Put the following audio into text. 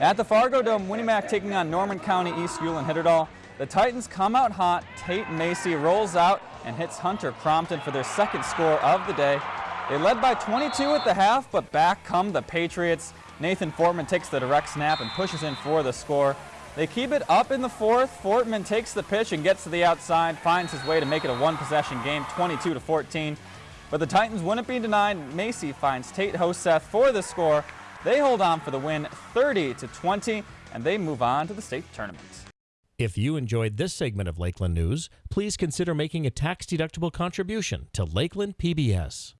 At the Fargo Dome, Win-E-Mac taking on Norman County East Ulen Hitterdal. The Titans come out hot. Tate Macy rolls out and hits Hunter Crompton for their second score of the day. They led by 22 at the half, but back come the Patriots. Nathan Fortman takes the direct snap and pushes in for the score. They keep it up in the fourth. Fortman takes the pitch and gets to the outside, finds his way to make it a one-possession game, 22 to 14. But the Titans wouldn't be denied. Macy finds Tate Hoseth for the score. They hold on for the win, 30 to 20, and they move on to the state tournament. If you enjoyed this segment of Lakeland News, please consider making a tax-deductible contribution to Lakeland PBS.